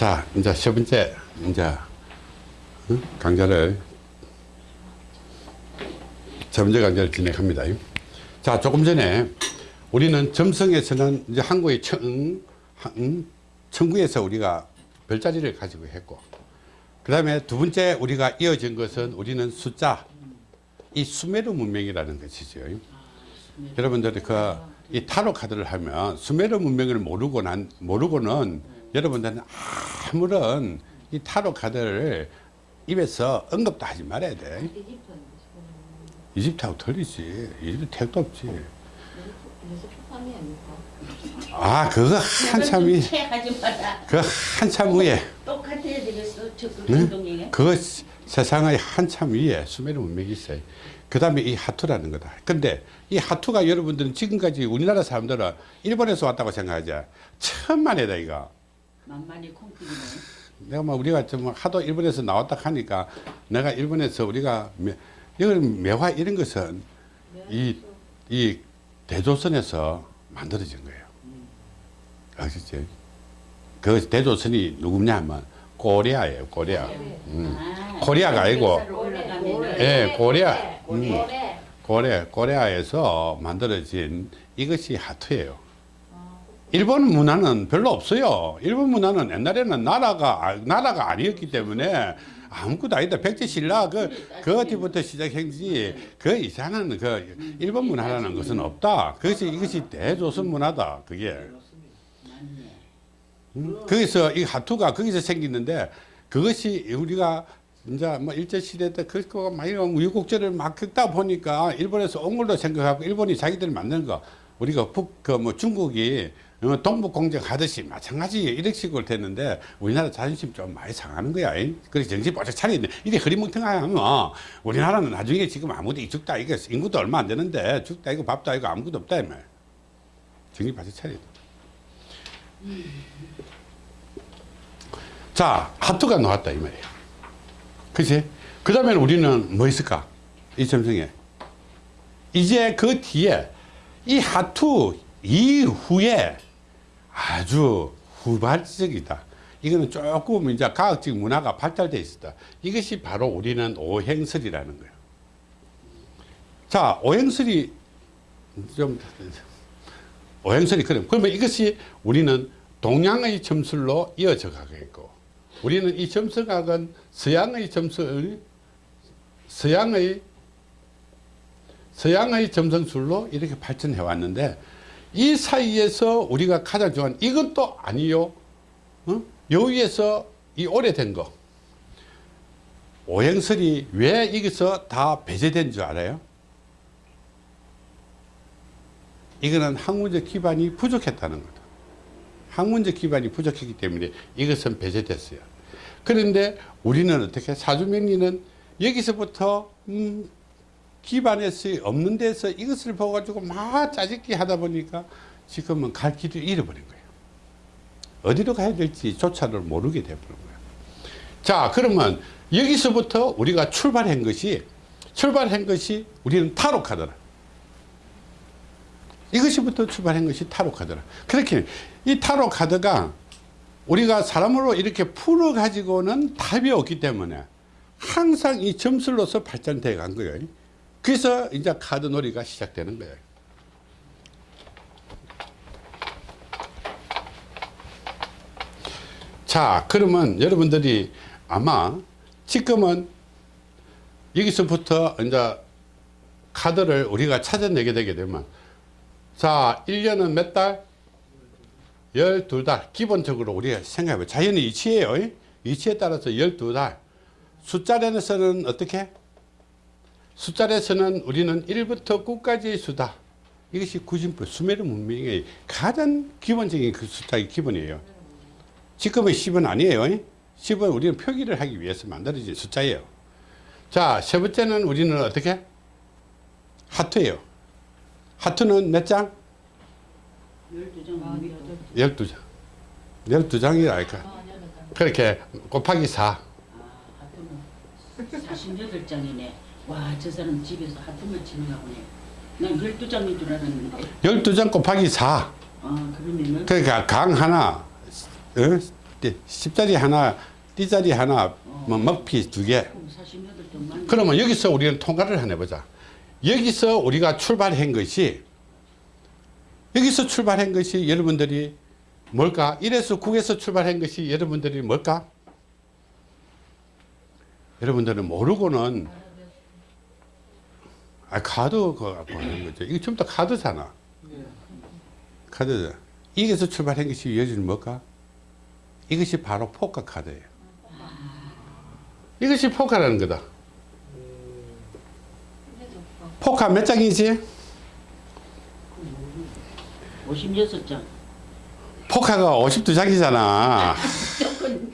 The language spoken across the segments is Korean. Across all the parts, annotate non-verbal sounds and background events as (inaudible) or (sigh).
자, 이제 세 번째, 이제, 응? 강좌를, 세 번째 강좌를 진행합니다. 자, 조금 전에 우리는 점성에서는 이제 한국의 청, 한- 청구에서 우리가 별자리를 가지고 했고, 그 다음에 두 번째 우리가 이어진 것은 우리는 숫자, 이 수메르 문명이라는 것이죠. 여러분들이 그, 이 타로 카드를 하면 수메르 문명을 모르고 난, 모르고는 여러분들은 아무런 이 타로 카드를 입에서 언급도 하지 말아야 돼. 이집트하고 틀리지. 이집트 택도 없지. 아, 그거 한참, 이-. 그 한참 위에. 똑같아야 되겠어. 행동에. 그거 시- 세상의 한참 위에 수메르 문명이 있어요. 그 다음에 이 하투라는 거다. 근데 이 하투가 여러분들은 지금까지 우리나라 사람들은 일본에서 왔다고 생각하지. 천만에다, 이거. 만만히 콩피기네. 내가 뭐 우리가 좀 하도 일본에서 나왔다 하니까 내가 일본에서 우리가 매, 이건 매화 이런 것은 이, 이 대조선에서 만들어진 거예요. 아시죠? 그 대조선이 누구냐 하면 고리아예요, 고리아. 음. 아, 코리아가 아니고. 역사로 올라가면은 예, 고리아. 음. 고래. 고래, 고레아에서 만들어진 이것이 하트예요. 일본 문화는 별로 없어요. 일본 문화는 옛날에는 나라가, 아- 나라가 아니었기 때문에 아무것도 아니다. 백제신라 그, 그 어디부터 시작했지. 그 이상한 그 일본 문화라는 것은 없다. 그것이, 이것이 대조선 문화다. 그게. 음, 거기서 이 하투가 거기서 생기는데 그것이 우리가 이제 뭐 일제시대 때 그거 많이 우유국제를 막 긁다 보니까 일본에서 온 걸로 생각하고 일본이 자기들 만든 거 우리가 북 그 뭐 중국이 어, 동북 공정 하듯이 마찬가지 이런 식으로 됐는데 우리나라 자존심 좀 많이 상하는 거야. 잉? 그래서 정신 바짝 차리는데 이게 흐리멍텅하면 우리나라는 나중에 지금 아무도 죽다 이거 인구도 얼마 안 되는데 죽다 이거 밥도 이거 아무것도 없다 이 말. 정신 바짝 차려야 돼. 자, 하트가 나왔다 이 말이에요. 그치? 그 다음에 우리는 뭐 있을까? 이 점성에. 이제 그 뒤에 이 하투 이후에 아주 후발적이다. 이거는 조금 이제 과학적 문화가 발달되어 있었다. 이것이 바로 우리는 오행설이라는 거예요. 자, 오행설이 좀 오행설이 그럼 그러면 이것이 우리는 동양의 점술로 이어져 가겠고 우리는 이 점성학은 서양의 점술 서양의 서양의 점성술로 이렇게 발전해 왔는데 이 사이에서 우리가 가장 좋아하는 이건 또 아니요 어? 여기에서 이 오래된 거 오행설이 왜 여기서 다 배제된 줄 알아요? 이거는 학문적 기반이 부족했다는 거다. 학문적 기반이 부족했기 때문에 이것은 배제됐어요. 그런데 우리는 어떻게 사주명리는 여기서부터 음, 기반에서 없는 데서 이것을 보가지고 막 짜집기 하다 보니까 지금은 갈 길을 잃어버린 거예요. 어디로 가야 될지 조차를 모르게 돼버린 거예요. 자 그러면 여기서부터 우리가 출발한 것이 출발한 것이 우리는 카드라. 이것이부터 출발한 것이 카드라. 그렇게 이 카드가 우리가 사람으로 이렇게 풀어 가지고는 답이 없기 때문에 항상 이 점술로서 발전돼 간 거예요. 그래서 이제 카드 놀이가 시작되는 거예요. 자, 그러면 여러분들이 아마 지금은 여기서부터 이제 카드를 우리가 찾아내게 되게 되면 자, 1년은 몇 달? 12달. 기본적으로 우리가 생각해봐요. 자연의 이치예요. 이치에 따라서 12달. 숫자에서는 어떻게? 숫자에서는 우리는 1부터 9까지의 수다. 이것이 구진법, 수메르 문명의 가장 기본적인 그 숫자의 기본이에요. 지금의 10은 아니에요. 10은 우리는 표기를 하기 위해서 만들어진 숫자예요. 자, 세 번째는 우리는 어떻게? 하트예요. 하트는 몇 장? 열두 장. 12장. 12장이랄까. 아, 여덟 장. 그렇게 곱하기 4. 아, 하트는 48장이네. 와, 저 사람 집에서 하트만 치는가 보네. 난 12장인 줄 알았는데. 12장 곱하기 4. 아, 그러면은 그러니까 강 하나, 어? 띠, 십자리 하나, 띠자리 하나, 뭐 먹피 두 개. 그럼 48점 만. 그러면 여기서 우리는 통과를 하나 해보자. 여기서 우리가 출발한 것이 여기서 출발한 것이 여러분들이 뭘까? 1에서 9에서 출발한 것이 여러분들이 뭘까? 여러분들은 모르고는 아 카드 그거 갖고 하는 거죠. 이거 전부 다 카드잖아. 카드. 이게서 출발한 것이 여기는 뭘까? 이것이 바로 포카 카드예요. 이것이 포카라는 거다. 포카 몇 장이지? 56장. 포카가 52장이잖아. 조금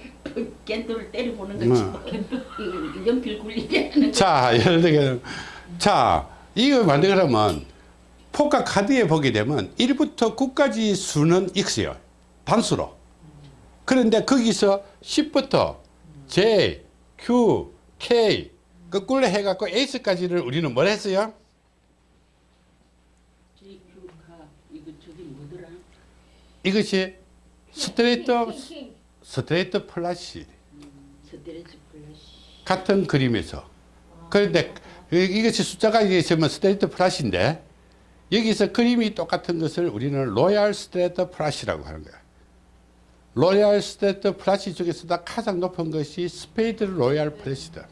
겐도를 때려보는 음. 거지. 뭐. 이거 연필 굴리게 하는 거. 자, 예를 들게. 자, 이거 만들려면 포카 카드에 보게 되면 1부터 9까지 수는 X요. 단수로. 그런데 거기서 10부터 J, Q, K 거꾸로 해갖고 H까지를 우리는 뭘 했어요? JQ가 이거 저기 뭐더라? 이것이 스트레이트, 스트레이트 플라시. 스트레이트 플러시. 같은 그림에서 그런데 이- 이것이 숫자가 이게 있으면 스트레이트 플라시인데 여기서 그림이 똑같은 것을 우리는 로얄 스트레이트 플라시라고 하는 거야. 로얄 스트레이트 플라시 중에서도 가장 높은 것이 스페이드 로얄 플래시다.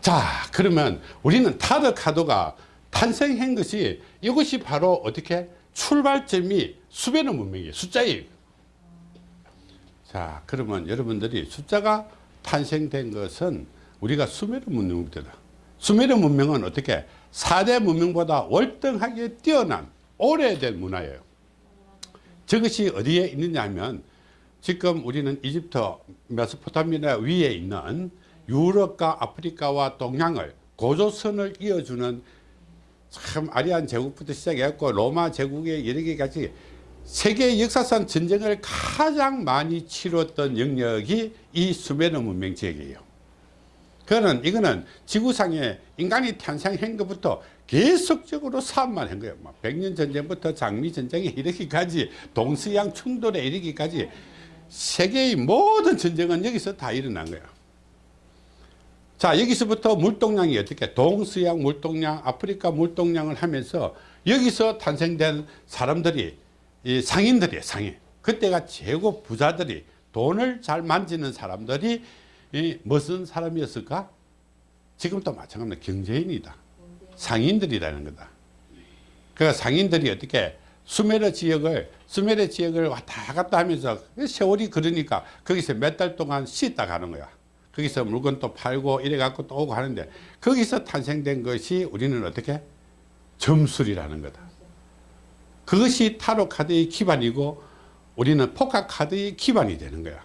자 그러면 우리는 타로 카드가 탄생한 것이 이것이 바로 어떻게? 출발점이 수배는 문명이에요. 숫자예요. 자 그러면 여러분들이 숫자가 탄생된 것은 우리가 수메르 문명부터다 수메르 문명은 어떻게 4대 문명보다 월등하게 뛰어난 오래된 문화예요 저것이 어디에 있느냐 하면 지금 우리는 이집트 메소포타미아 위에 있는 유럽과 아프리카와 동양을 고조선을 이어주는 참 아리안 제국부터 시작해갖고 로마 제국의 여러 개까지 세계 역사상 전쟁을 가장 많이 치렀던 영역이 이 수메르 문명 지역이에요. 그거는 이거는 지구상에 인간이 탄생한 것부터 계속적으로 사업만 한 거예요. 막 백년 전쟁부터 장미 전쟁에 이르기까지 동서양 충돌에 이르기까지 세계의 모든 전쟁은 여기서 다 일어난 거예요. 자 여기서부터 물동량이 어떻게 동서양 물동량 아프리카 물동량을 하면서 여기서 탄생된 사람들이 이 상인들이에요 상인 그때가 최고 부자들이 돈을 잘 만지는 사람들이 이 무슨 사람이었을까? 지금도 마찬가지로 경제인이다. 상인들이라는 거다. 그 상인들이 어떻게 수메르 지역을 수메르 지역을 왔다 갔다 하면서 세월이 그러니까 거기서 몇 달 동안 쉬다 가는 거야. 거기서 물건 또 팔고 이래 갖고 또 오고 하는데 거기서 탄생된 것이 우리는 어떻게? 점술이라는 거다. 그것이 타로 카드의 기반이고 우리는 포카 카드의 기반이 되는 거야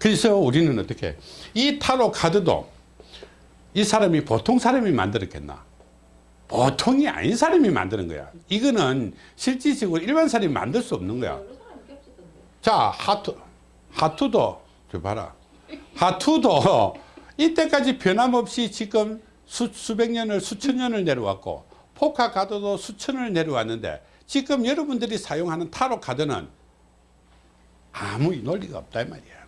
그래서 우리는 어떻게? 이 타로 카드도 이 사람이 보통 사람이 만들었겠나? 보통이 아닌 사람이 만드는 거야. 이거는 실질적으로 일반 사람이 만들 수 없는 거야. 자 하투 하투도 저 봐라. 하투도 이때까지 변함없이 지금 수, 수백 년을 수천 년을 내려왔고 포카 카드도 수천을 내려왔는데 지금 여러분들이 사용하는 타로 카드는 아무 논리가 없다 이 말이야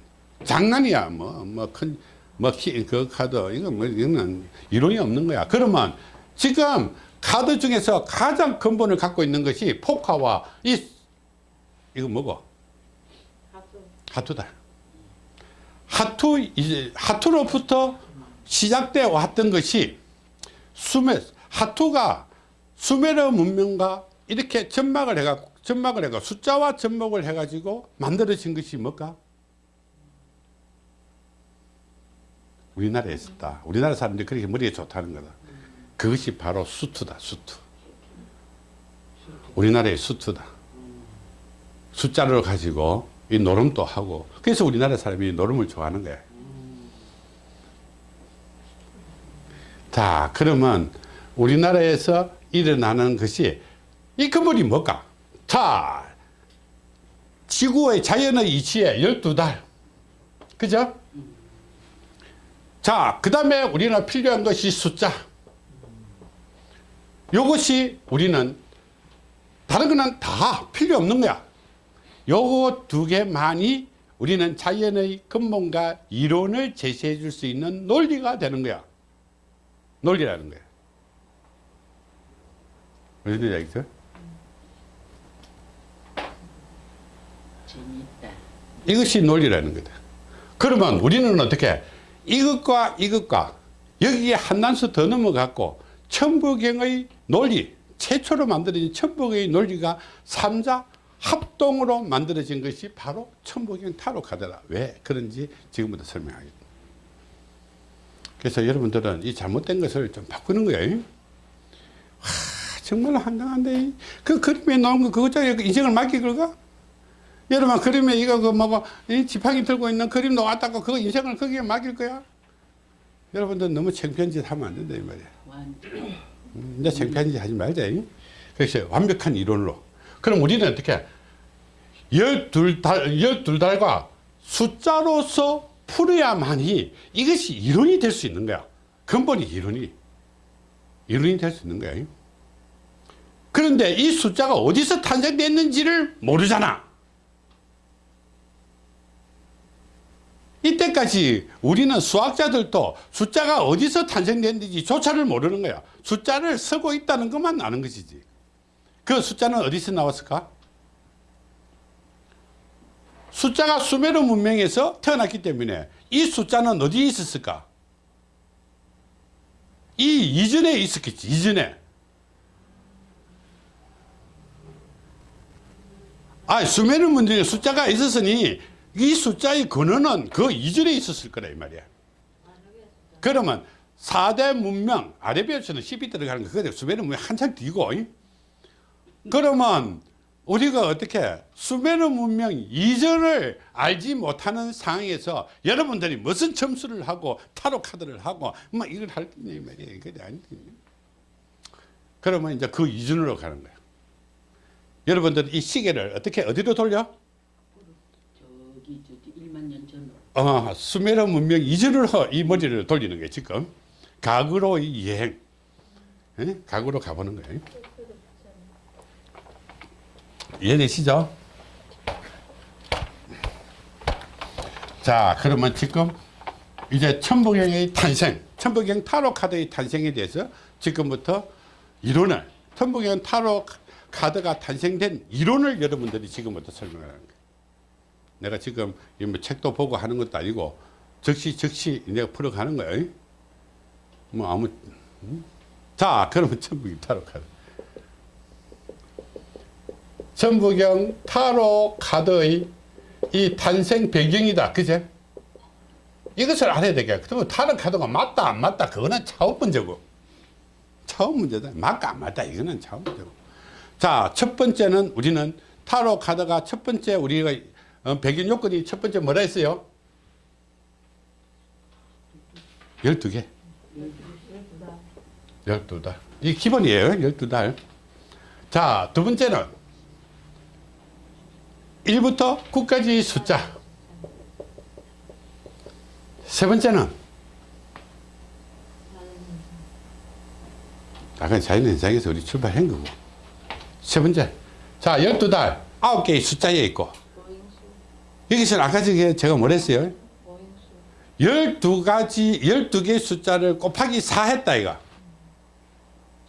장난이야 뭐 뭐큰뭐그 카드 이거 뭐 이거는 이론이 없는 거야 그러면 지금 카드 중에서 가장 근본을 갖고 있는 것이 포카와 이 이거 뭐고. 하투다. 하투 이제 하투로부터 시작돼 왔던 것이 수메 하투가 수메르 문명과 이렇게 접막을 해가 접막을 해가 숫자와 접목을 해가지고 만들어진 것이 뭘까? 우리나라에 있었다. 우리나라 사람들이 그렇게 머리에 좋다는 거다. 그것이 바로 수투다. 수투. 우리나라의 수투다. 숫자를 가지고 이 노름도 하고 그래서 우리나라 사람이 노름을 좋아하는 거예요. 자 그러면 우리나라에서 일어나는 것이 이 근본이 뭘까? 자 지구의 자연의 이치에 12달 그죠? 자, 그 다음에 우리는 필요한 것이 숫자. 요것이 우리는 다른 거는 다 필요 없는 거야. 요거 두 개만이 우리는 자연의 근본과 이론을 제시해 줄 수 있는 논리가 되는 거야. 논리라는 거야. 무슨 얘기죠? 재미있다. 이것이 논리라는 거다. 그러면 우리는 어떻게 이것과 이것과 여기에 한 단수 더 넘어갔고 천부경의 논리 최초로 만들어진 천부경의 논리가 삼자 합동으로 만들어진 것이 바로 천부경 타로 카드라. 왜 그런지 지금부터 설명하겠습니다. 그래서 여러분들은 이 잘못된 것을 좀 바꾸는 거예요. 와, 정말 한장한데 그 그림에 나온 거 그거짜리 인생을 맡기 걸까? 여러분 그림에 이거 그뭐 지팡이 들고 있는 그림 놓았다고 그거 인생을 거기에 맡길 거야? 여러분들 너무 창피한 짓 하면 안 된다 이 말이야. 음, 이제 창피한 짓 하지 말자. 이. 그래서 완벽한 이론으로. 그럼 우리는 어떻게 열둘 달 열둘 달과 숫자로서 풀어야만이 이것이 이론이 될 수 있는 거야. 근본이 이론이 이론이 될 수 있는 거야. 이. 그런데 이 숫자가 어디서 탄생됐는지를 모르잖아. 이때까지 우리는 수학자들도 숫자가 어디서 탄생됐는지 조차를 모르는 거야. 숫자를 쓰고 있다는 것만 아는 것이지. 그 숫자는 어디서 나왔을까? 숫자가 수메르 문명에서 태어났기 때문에 이 숫자는 어디에 있었을까? 이 이전에 있었겠지, 이전에. 아, 수메르 문명에 숫자가 있었으니 이 숫자의 근원은 그 이전에 있었을 거라 이 말이야. 그러면 4대 문명, 아레비아에서는 10이 들어가는 거, 그게 수메르 문명 한참 뒤고. 이? 그러면 우리가 어떻게 수메르 문명 이전을 알지 못하는 상황에서 여러분들이 무슨 점수를 하고 타로 카드를 하고 뭐 이걸 할 거냐 이 말이야. 그게 아니지. 그러면 이제 그 이전으로 가는 거야. 여러분들 이 시계를 어떻게 어디로 돌려? 저기 저기 1만 년 전으로 어, 수메르 문명 이전으로 이 머리를 돌리는 거예요 지금 이 여행 예? 과거로 가보는 거예요 이해되시죠? 자 그러면 지금 이제 천부경의 탄생 천부경 타로 카드의 탄생에 대해서 지금부터 이론을 천부경 타로 카드가 탄생된 이론을 여러분들이 지금부터 설명하는 거예요 내가 지금 이뭐 책도 보고 하는 것도 아니고 즉시 즉시 내가 풀어가는 거예요. 뭐 아무 음? 자 그러면 천부경 타로 카드. 천부경 타로 카드의 이 탄생 배경이다. 그제? 이것을 알아야 되겠. 그러면 타로 카드가 맞다 안 맞다 그거는 차원 문제고. 차원 문제다. 맞다 안 맞다 이거는 차원 문제고. 자 첫 번째는 우리는 타로 카드가 첫 번째 우리가 어, 배경 요건이 첫 번째 뭐라 했어요? 12개. 12달. 이 기본이에요. 12달. 자, 두 번째는 1부터 9까지 숫자. 세 번째는 아까 자연현상에서 우리 출발한 거고. 세 번째. 자, 12달. 9개의 숫자에 있고. 여기서는 아까 저게 제가 뭐랬어요? 12가지, 12개의 숫자를 곱하기 4 했다, 이거.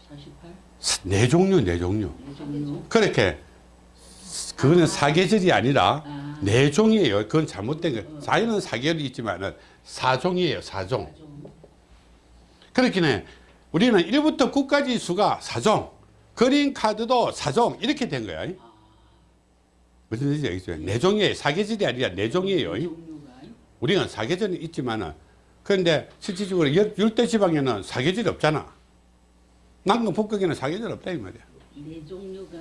48 네 종류, 네 종류. 그렇게, 그거는 사계절이 아니라 아. 네 종이에요. 그건 잘못된 거. 자연은 사계절이 있지만은 사종이에요, 사종. 종 그렇기는 우리는 1부터 9까지 수가 사종, 그린 카드도 사종, 이렇게 된 거야. 무슨 뜻인지 알겠죠? 네 종이에요. 사계절이 아니라 네 종이에요. 종류가 우리는 사계절은 있지만은 그런데 실질적으로 열- 열대 지방에는 사계절이 없잖아. 남극 북극에는 사계절 없다 이 말이야. 네 종류가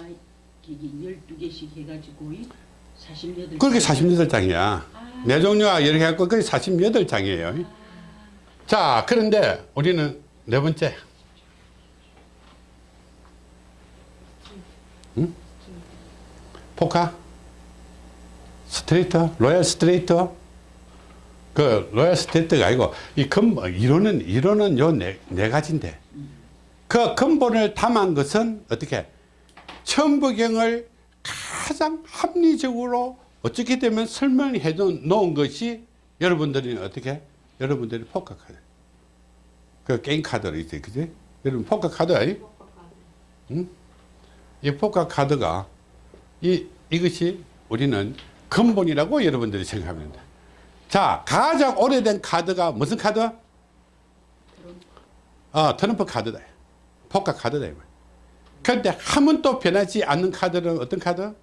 이게 12개씩 해가지고 48 그렇게 48장이야. 아. 네 종류가 이렇게 해갖고 그게 48장이에요. 자, 그런데 우리는 네 번째. 응? 포카? 스트레이터? 로얄 스트레이터? 그 로얄 스트레이터가 아니고 이 근본 이론은 이론은 요네 네 가지인데 그 근본을 담은 것은 어떻게? 천부경을 가장 합리적으로 어떻게 되면 설명해 놓은 것이 여러분들이 어떻게? 여러분들이 포커 카드. 그 게임 카드로 있어요. 그지? 여러분 포커 카드 아니? 이 포커 카드가 이 이것이 우리는 근본이라고 여러분들이 생각합니다 자 가장 오래된 카드가 무슨 카드 어 트럼프 카드다 포커 카드다. 그런데 한 번도 변하지 않는 카드는 어떤 카드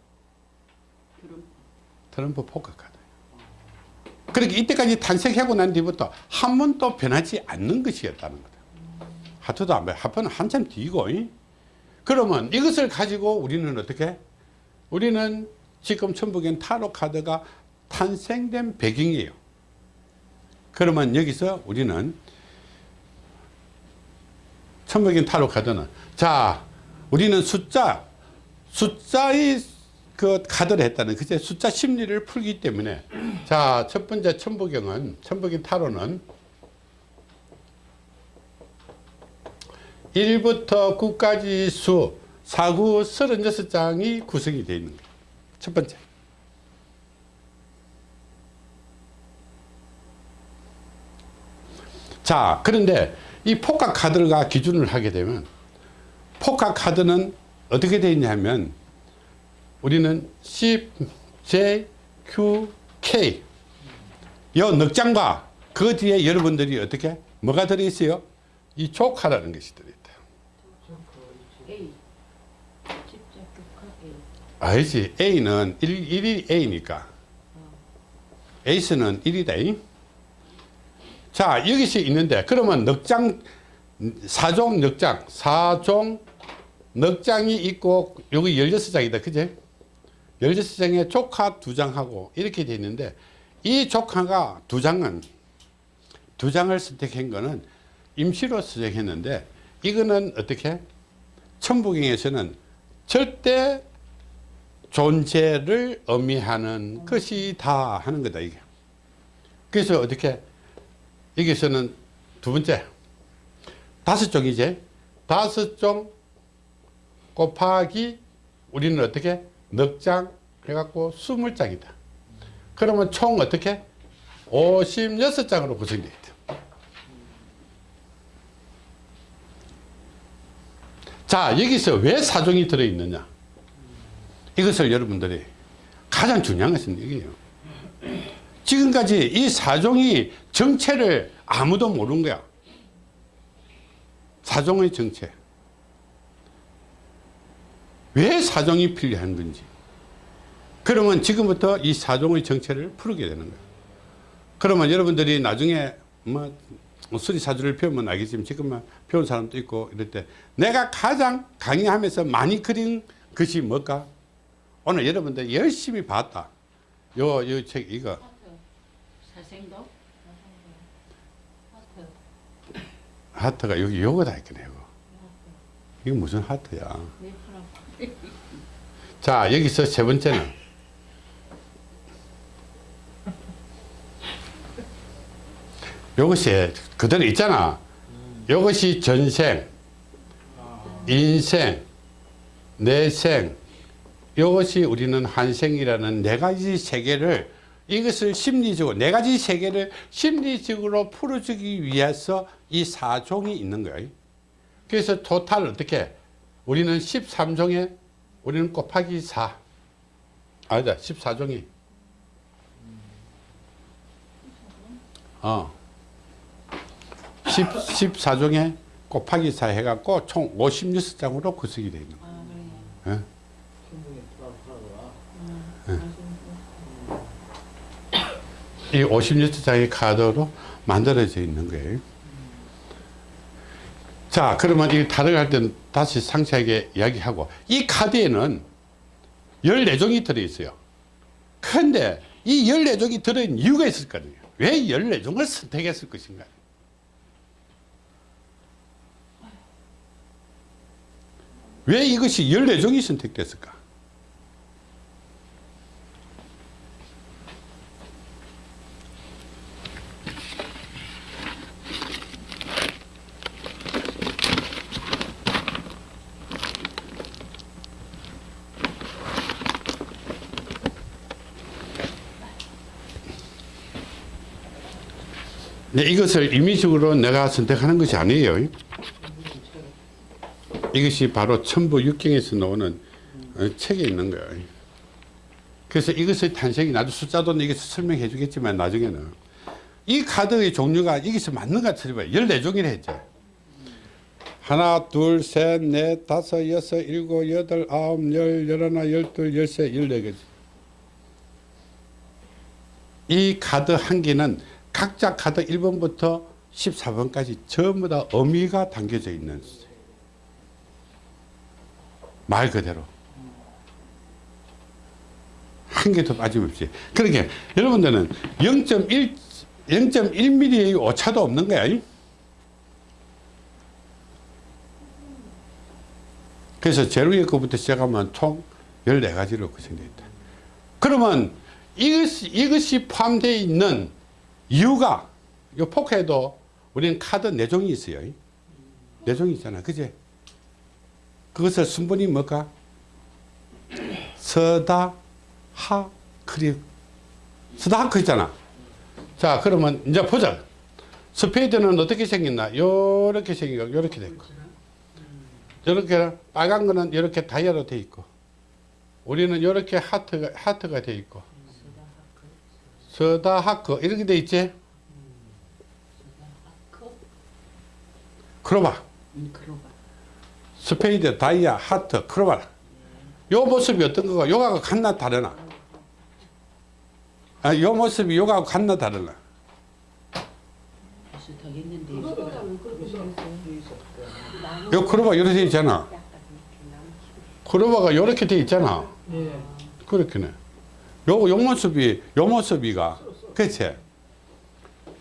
트럼프 포커 카드. 그렇게 이때까지 탄생하고 난 뒤부터 한 번도 변하지 않는 것이었다는 거다. 화투도 안 변, 화투는 한참 뒤고. 이? 그러면 이것을 가지고 우리는 어떻게? 우리는 지금 천부경 타로 카드가 탄생된 배경이에요. 그러면 여기서 우리는 천북엔 타로 카드는 자, 우리는 숫자, 숫자의 그 카드를 했다는 그제 숫자 심리를 풀기 때문에 자 첫 번째 천부경은 천부경 타로는 1부터 9까지 수 사구 36장이 구성이 되어 있는 첫 번째 자 그런데 이 포카 카드가 기준을 하게 되면 포카 카드는 어떻게 되어 있냐면 우리는 C, J, Q, K 요 넉장과 그 뒤에 여러분들이 어떻게 뭐가 들어있어요? 이 조카라는 것이 들어있다. 알지? A는 1, 1이 A니까 에이스는 1이다. 자 여기서 있는데 그러면 넉장 사종 넉장 사종 넉장이 있고 여기 16장이다. 그제? 16장에 조카 두 장하고 이렇게 돼 있는데 이 조카가 두 장은 두 장을 선택한 거는 임시로 선택했는데 이거는 어떻게 천부경에서는 절대 존재를 의미하는 것이 다 하는 거다 이게. 그래서 어떻게 여기서는 두 번째. 다섯 종이제. 다섯 종 곱하기 우리는 어떻게? 넉 장 해갖고 스물 장이다. 그러면 총 어떻게? 56장으로 구성되어 있다. 자 여기서 왜 사종이 들어있느냐 이것을 여러분들이 가장 중요한 것은 이게요. 지금까지 이 사종이 정체를 아무도 모르는 거야. 사종의 정체. 왜 사종이 필요한 건지. 그러면 지금부터 이 사종의 정체를 풀게 되는 거예요 그러면 여러분들이 나중에 뭐 수리사주를 배우면 알겠지만 지금만 배운 사람도 있고 이럴 때 내가 가장 강의하면서 많이 그린 것이 뭘까 오늘 여러분들 열심히 봤다. 요 요 책 이거. 하트. 사생도. 하트. 하트가 여기 요거다 있거든요 요거. 이거 무슨 하트야? (laughs) 자 여기서 세 번째는. (laughs) 요것이 그대로 있잖아. 요것이 전생 인생 내생 이것이 우리는 한생이라는 네 가지 세계를 이것을 심리적으로 네 가지 세계를 심리적으로 풀어주기 위해서 이 사종이 있는 거예요. 그래서 토탈 어떻게? 우리는 13종에 우리는 곱하기 4 아니다 14종이. 어. 10, 14종에 곱하기 4 해갖고 총 56장으로 구성이 되어 있는 거예요. 아 그래. 예? 이 56장의 카드로 만들어져 있는 거예요. 자, 그러면 이 타락할 때는 다시 상세하게 이야기하고, 이 카드에는 14종이 들어있어요. 그런데 이 14종이 들어있는 이유가 있을 거거든요. 왜 14종을 선택했을 것인가? 왜 이것이 14종이 선택됐을까? 이것을 임의적으로 내가 선택하는 것이 아니에요. 이것이 바로 천부 육경에서 나오는 어, 책에 있는 거예요. 그래서 이것의 탄생이 나도 숫자도 여기서 설명해 주겠지만 나중에는 이 카드의 종류가 여기서 맞는 것 같아요. 14종이라 했죠. 하나, 둘, 셋, 넷, 다섯, 여섯, 일곱, 여덟, 아홉, 열, 열하나, 열둘, 열세, 열네 개지. 이 카드 한 개는 각자 카드 1번부터 14번까지 전부 다 의미가 담겨져 있는 말 그대로. 한 개도 빠짐없이. 그러니까 여러분들은 0.1 0.1mm의 오차도 없는 거야. 이? 그래서 위에 거부터 시작하면 총 14가지로 구성되어 있다. 그러면 이것이, 이것이 포함되어 있는 이유가 이 포카에도 우리는 카드 4종이 있어요. 4종이 있잖아. 그제 그것을 순번이 뭘까? 서다 하 크리. 서다 하크 있잖아. 자 그러면 이제 보자 스페이드는 어떻게 생겼나? 요렇게 생기고 요렇게 됐고 이렇게 빨간 거는 이렇게 다이아로 돼 있고 우리는 이렇게 하트가 하트가 돼 있고 서다 하크 이렇게 돼 있지? 크로바 음. 스페이드 다이아 하트 크로바 요 모습이 어떤 거가 요가가 같나 다르나? 아, 요 모습이 요가하고 같나 다르나. 요. 크로바 이렇게 돼 있잖아. 크로바가 이렇게 돼 있잖아. 예. 그렇게네 요, 요 모습이 요 모습이가 그치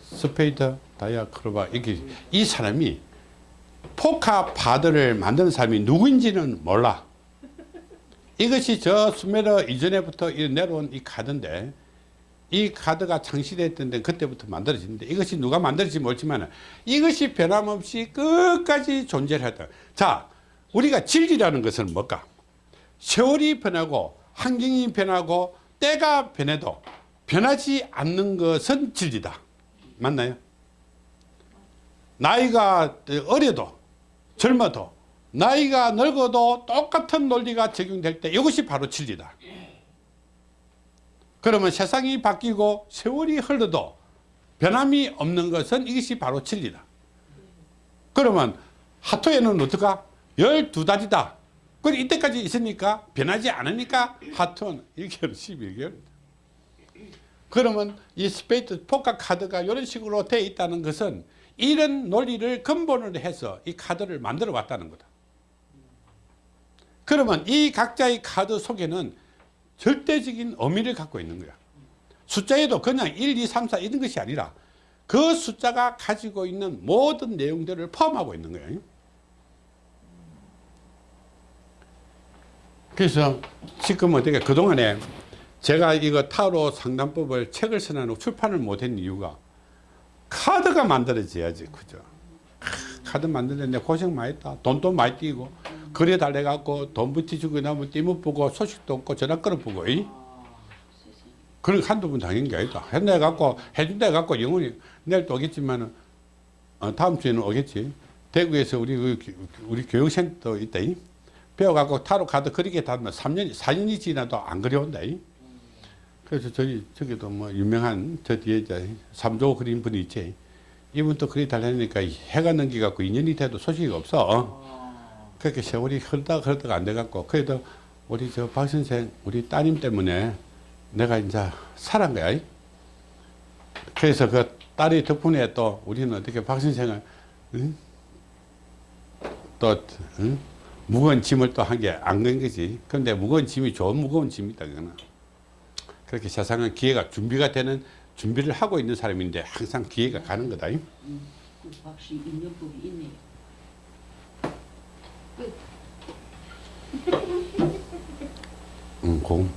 스페이드 다이아 크로바 이게 이 사람이 포카 카드를 만드는 사람이 누구인지는 몰라. 이것이 저 수메르 이전에부터 이 내려온 이 카드인데 이 카드가 창시됐던 데 그때부터 만들어지는데 이것이 누가 만들었지 모르지만 이것이 변함없이 끝까지 존재를 했다. 자 우리가 진리라는 것은 뭘까? 세월이 변하고 환경이 변하고 때가 변해도 변하지 않는 것은 진리다 맞나요? 나이가 어려도 젊어도 나이가 늙어도 똑같은 논리가 적용될 때 이것이 바로 진리다 그러면 세상이 바뀌고 세월이 흘러도 변함이 없는 것은 이것이 바로 진리다 그러면 화투에는 어떡하? 12달이다 그 이때까지 있으니까 변하지 않으니까 화투는 1개월 11개월. 그러면 이 스페이드 포카 카드가 이런 식으로 되어 있다는 것은 이런 논리를 근본으로 해서 이 카드를 만들어 왔다는 거다. 그러면 이 각자의 카드 속에는 절대적인 의미를 갖고 있는 거야. 숫자에도 그냥 1, 2, 3, 4 이런 것이 아니라 그 숫자가 가지고 있는 모든 내용들을 포함하고 있는 거예요 그래서 지금 어떻게 그동안에 제가 이거 타로 상담법을 책을 써놓고 출판을 못한 이유가 카드가 만들어져야지 그죠 카드 만드는데 고생 많이 했다 돈도 많이 띄고 거리에 달래갖고 돈 붙이주고 나면 띠못 보고 소식도 없고 전화 끊어보고 이? 그런 한두 번 당한 게 아니다 해갖고 해준다 해갖고 영원히 내일 또 오겠지만은 어, 다음 주에는 오겠지 대구에서 우리 그 우리 교육센터 있다 이? 배워갖고 타로 카드 그리게 다면 3년 4년이 지나도 안 그려온다 이? 그래서 저기 저기도 뭐 유명한 저 뒤에 이제 삼조 그린 분이 있지 이분 또 그리 달라니까 해가 넘기갖고 2년이 돼도 소식이 없어 그렇게 세월이 흐르다가 흐르다가 안 돼갖고 그래도 우리 저 박 선생 우리 따님 때문에 내가 이제 살은 거야 이? 그래서 그 딸이 덕분에 또 우리는 어떻게 박 선생을 응? 또 응? 무거운 짐을 또 한 게 안 건 거지 근데 무거운 짐이 좋은 무거운 짐이다 그거는 그렇게 세상은 기회가 준비가 되는 준비를 하고 있는 사람인데 항상 기회가 가는 거다. 이? 음, 그 확실히 인연법이 있네요. 응, 공.